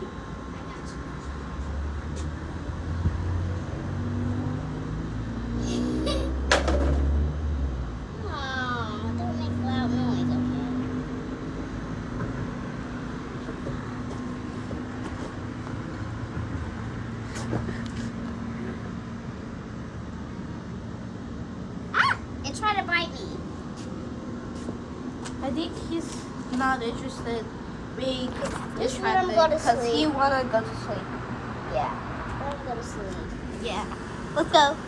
I. Ah, think he's not interested being Just let him go to because he wanna go to sleep. Yeah. Let him go to sleep. Yeah. Let's go.